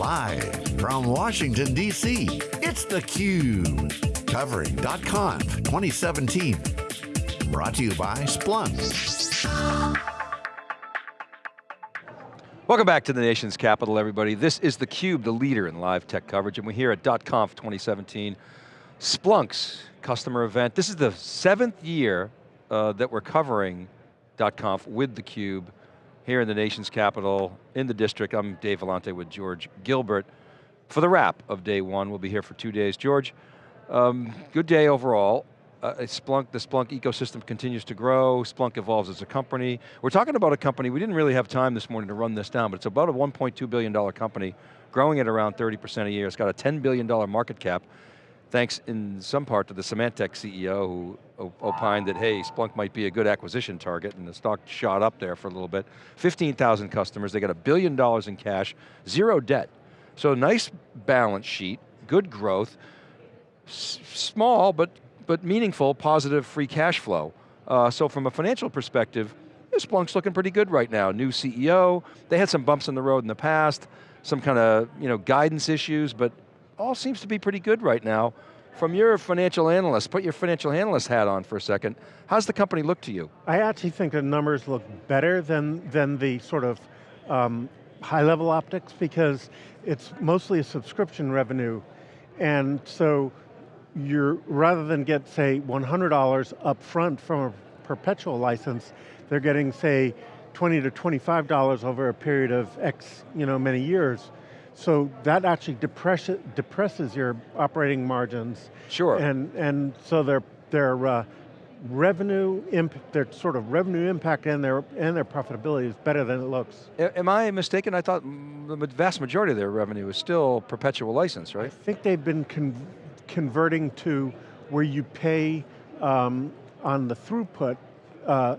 Live from Washington, D.C., it's theCUBE. Covering .conf 2017. Brought to you by Splunk. Welcome back to the nation's capital, everybody. This is theCUBE, the leader in live tech coverage, and we're here at .conf 2017. Splunk's customer event. This is the seventh year uh, that we're covering .conf with theCUBE here in the nation's capital, in the district. I'm Dave Vellante with George Gilbert. For the wrap of day one, we'll be here for two days. George, um, good day overall. Uh, Splunk, the Splunk ecosystem continues to grow, Splunk evolves as a company. We're talking about a company, we didn't really have time this morning to run this down, but it's about a $1.2 billion company, growing at around 30% a year. It's got a $10 billion market cap, thanks in some part to the Symantec CEO who opined that, hey, Splunk might be a good acquisition target, and the stock shot up there for a little bit. 15,000 customers, they got a billion dollars in cash, zero debt. So nice balance sheet, good growth, small but, but meaningful, positive free cash flow. Uh, so from a financial perspective, Splunk's looking pretty good right now. New CEO, they had some bumps in the road in the past, some kind of you know, guidance issues, but all seems to be pretty good right now. From your financial analyst, put your financial analyst hat on for a second, how's the company look to you? I actually think the numbers look better than, than the sort of um, high level optics because it's mostly a subscription revenue. And so you're, rather than get say $100 up front from a perpetual license, they're getting say 20 to $25 over a period of X you know, many years. So that actually depress, depresses your operating margins. Sure. And, and so their, their uh, revenue, their sort of revenue impact and their, and their profitability is better than it looks. Am I mistaken? I thought the vast majority of their revenue is still perpetual license, right? I think they've been con converting to where you pay um, on the throughput uh,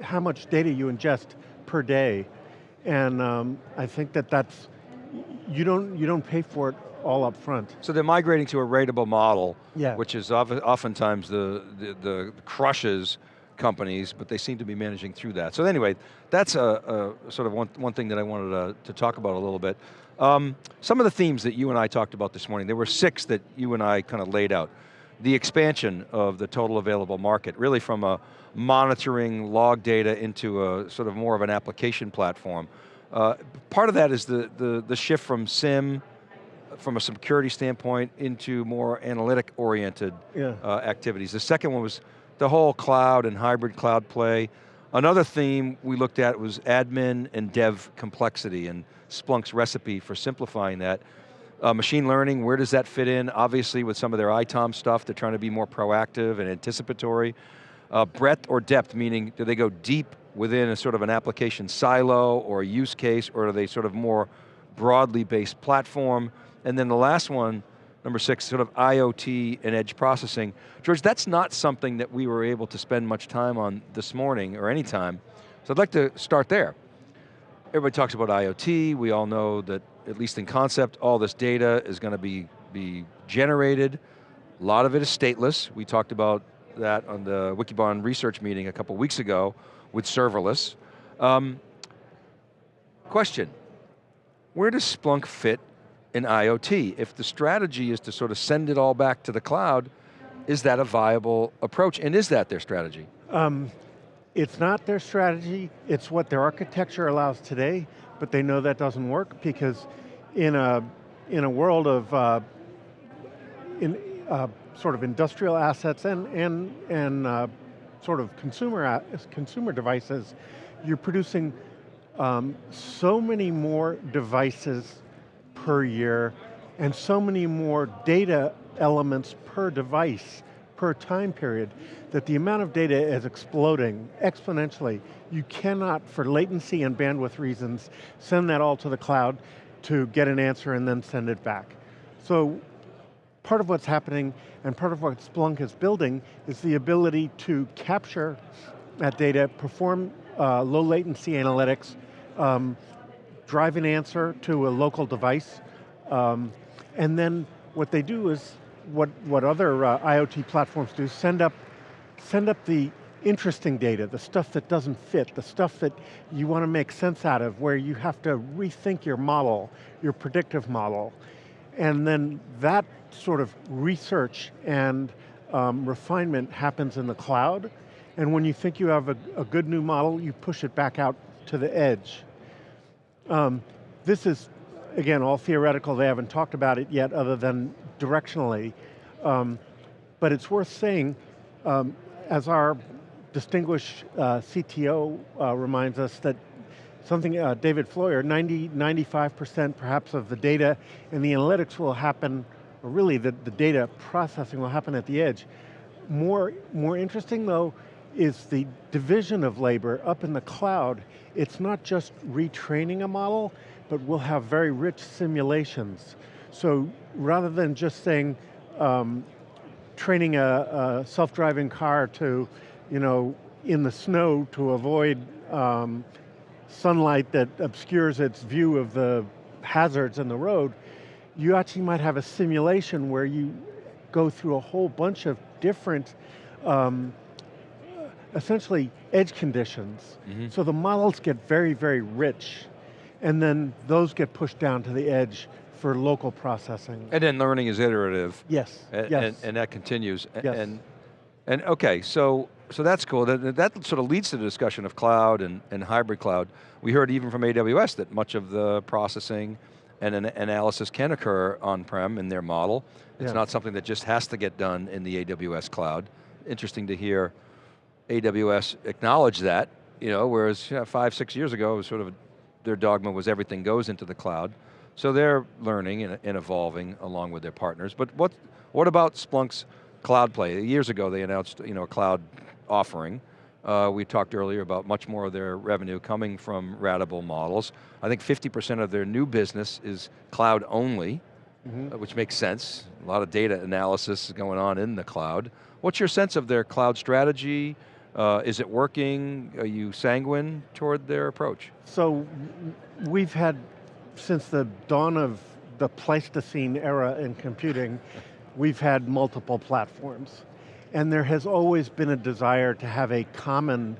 how much data you ingest per day. And um, I think that that's, you don't, you don't pay for it all up front. So they're migrating to a ratable model, yeah. which is oftentimes the, the, the, crushes companies, but they seem to be managing through that. So anyway, that's a, a sort of one, one thing that I wanted to, to talk about a little bit. Um, some of the themes that you and I talked about this morning, there were six that you and I kind of laid out. The expansion of the total available market, really from a monitoring log data into a sort of more of an application platform. Uh, part of that is the, the, the shift from SIEM, from a security standpoint, into more analytic oriented yeah. uh, activities. The second one was the whole cloud and hybrid cloud play. Another theme we looked at was admin and dev complexity and Splunk's recipe for simplifying that. Uh, machine learning, where does that fit in? Obviously with some of their ITOM stuff, they're trying to be more proactive and anticipatory. Uh, breadth or depth, meaning do they go deep within a sort of an application silo or a use case, or are they sort of more broadly based platform? And then the last one, number six, sort of IoT and edge processing. George, that's not something that we were able to spend much time on this morning, or any time. So I'd like to start there. Everybody talks about IoT, we all know that, at least in concept, all this data is going to be, be generated. A lot of it is stateless. We talked about that on the Wikibon research meeting a couple weeks ago with serverless. Um, question, where does Splunk fit in IoT? If the strategy is to sort of send it all back to the cloud, is that a viable approach, and is that their strategy? Um, it's not their strategy, it's what their architecture allows today, but they know that doesn't work because in a, in a world of uh, in, uh, sort of industrial assets and, and, and uh, sort of consumer, consumer devices, you're producing um, so many more devices per year and so many more data elements per device per time period that the amount of data is exploding exponentially. You cannot, for latency and bandwidth reasons, send that all to the cloud to get an answer and then send it back. So part of what's happening and part of what Splunk is building is the ability to capture that data, perform uh, low latency analytics, um, drive an answer to a local device, um, and then what they do is what, what other uh, IoT platforms do, send up, send up the interesting data, the stuff that doesn't fit, the stuff that you want to make sense out of, where you have to rethink your model, your predictive model. And then that sort of research and um, refinement happens in the cloud, and when you think you have a, a, good new model, you push it back out to the edge. Um, this is, again, all theoretical, they haven't talked about it yet other than directionally, um, but it's worth saying, um, as our distinguished uh, CTO uh, reminds us that something, uh, David Floyer, 90, 95% perhaps of the data and the analytics will happen, or really the, the data processing will happen at the edge. More, more interesting though, is the division of labor up in the cloud. It's not just retraining a model, but we'll have very rich simulations. So rather than just saying, um, training a, a self-driving car to, you know, in the snow to avoid um, sunlight that obscures its view of the hazards in the road, you actually might have a simulation where you go through a whole bunch of different, um, essentially edge conditions. Mm -hmm. So the models get very, very rich, and then those get pushed down to the edge for local processing. And then learning is iterative. Yes, and, yes. And, and that continues. Yes. And, and okay, so so that's cool. That, that sort of leads to the discussion of cloud and, and hybrid cloud. We heard even from AWS that much of the processing and an analysis can occur on-prem in their model. It's not something that just has to get done in the AWS cloud. Interesting to hear AWS acknowledge that, you know, whereas five, six years ago, it was sort of their dogma was everything goes into the cloud. So they're learning and, and, evolving along with their partners. But what, what about Splunk's cloud play? Years ago they announced you know, a cloud offering. Uh, we talked earlier about much more of their revenue coming from ratable models. I think 50% of their new business is cloud only, mm -hmm. which makes sense. A lot of data analysis is going on in the cloud. What's your sense of their cloud strategy? Uh, is it working? Are you sanguine toward their approach? So we've had since the dawn of the Pleistocene era in computing, we've had multiple platforms. And there has always been a desire to have a common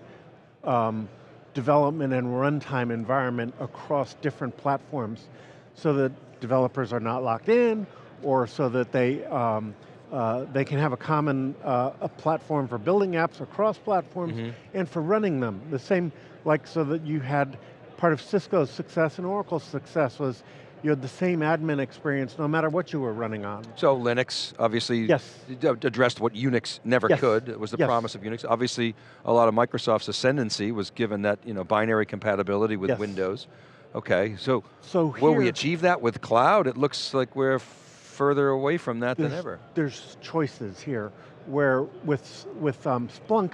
um, development and runtime environment across different platforms so that developers are not locked in or so that they, um, uh, they can have a common uh, a platform for building apps across platforms mm -hmm. and for running them. The same, like so that you had part of Cisco's success and Oracle's success was you had the same admin experience no matter what you were running on. So Linux, obviously, yes. addressed what Unix never yes. could. It was the yes. promise of Unix. Obviously, a lot of Microsoft's ascendancy was given that you know, binary compatibility with. Windows. Okay, so, so will we achieve that with cloud? It looks like we're further away from that than ever. There's choices here, where with, with um, Splunk,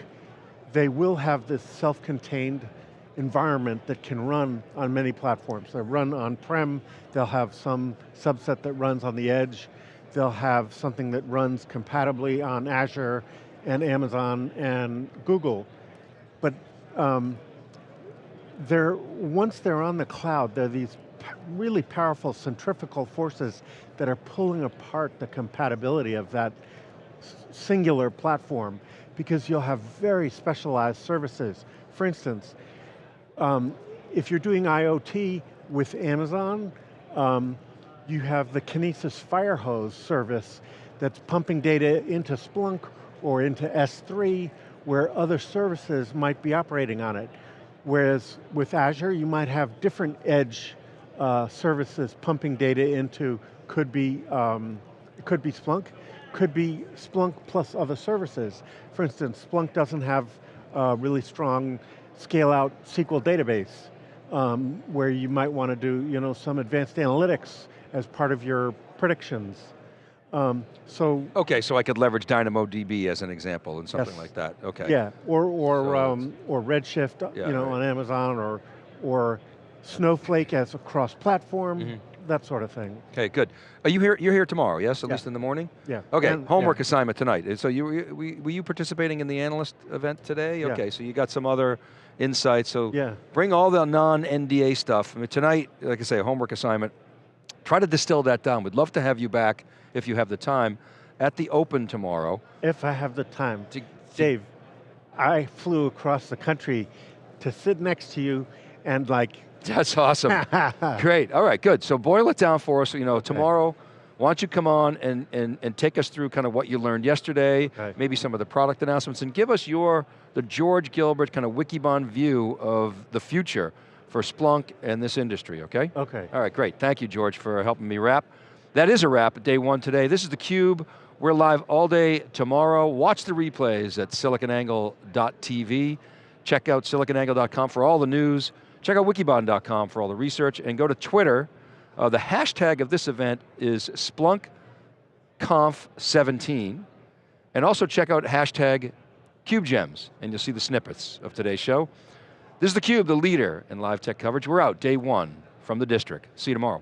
they will have this self-contained environment that can run on many platforms. They run on-prem, they'll have some subset that runs on the edge, they'll have something that runs compatibly on Azure and Amazon and Google. But um, they're, once they're on the cloud, there are these really powerful centrifugal forces that are pulling apart the compatibility of that singular platform because you'll have very specialized services. For instance, um, if you're doing IoT with Amazon, um, you have the Kinesis Firehose service that's pumping data into Splunk or into S3 where other services might be operating on it. Whereas with Azure, you might have different edge uh, services pumping data into, could be, um, could be Splunk, could be Splunk plus other services. For instance, Splunk doesn't have uh, really strong scale out SQL database um, where you might want to do you know, some advanced analytics as part of your predictions. Um, so okay, so I could leverage DynamoDB as an example and something yes. like that. Okay. Yeah, or or so um, or Redshift, yeah, you know, right. on Amazon, or or Snowflake as a cross-platform. Mm -hmm that sort of thing. Okay, good. Are you here, you're here tomorrow, yes, at yeah. least in the morning? Yeah. Okay, and, homework yeah. assignment tonight. So you, were you participating in the analyst event today? Yeah. Okay, so you got some other insights, so yeah. bring all the non-NDA stuff. I mean, tonight, like I say, a homework assignment, try to distill that down. We'd love to have you back, if you have the time, at the open tomorrow. If I have the time. To, Dave, I flew across the country to sit next to you and like. That's awesome. Great, all right, good. So boil it down for us, you know, tomorrow, why don't you come on and, and, and take us through kind of what you learned yesterday, Okay. maybe some of the product announcements, and give us your, the George Gilbert kind of Wikibon view of the future for Splunk and this industry, okay? Okay. All right, great. Thank you, George, for helping me wrap. That is a wrap, day one today. This is theCUBE. We're live all day tomorrow. Watch the replays at siliconangle.tv. Check out siliconangle.com for all the news. Check out wikibon.com for all the research, and go to Twitter. Uh, the hashtag of this event is SplunkConf17. And also check out hashtag CubeGems, and you'll see the snippets of today's show. This is theCUBE, the leader in live tech coverage. We're out, day one from the district. See you tomorrow.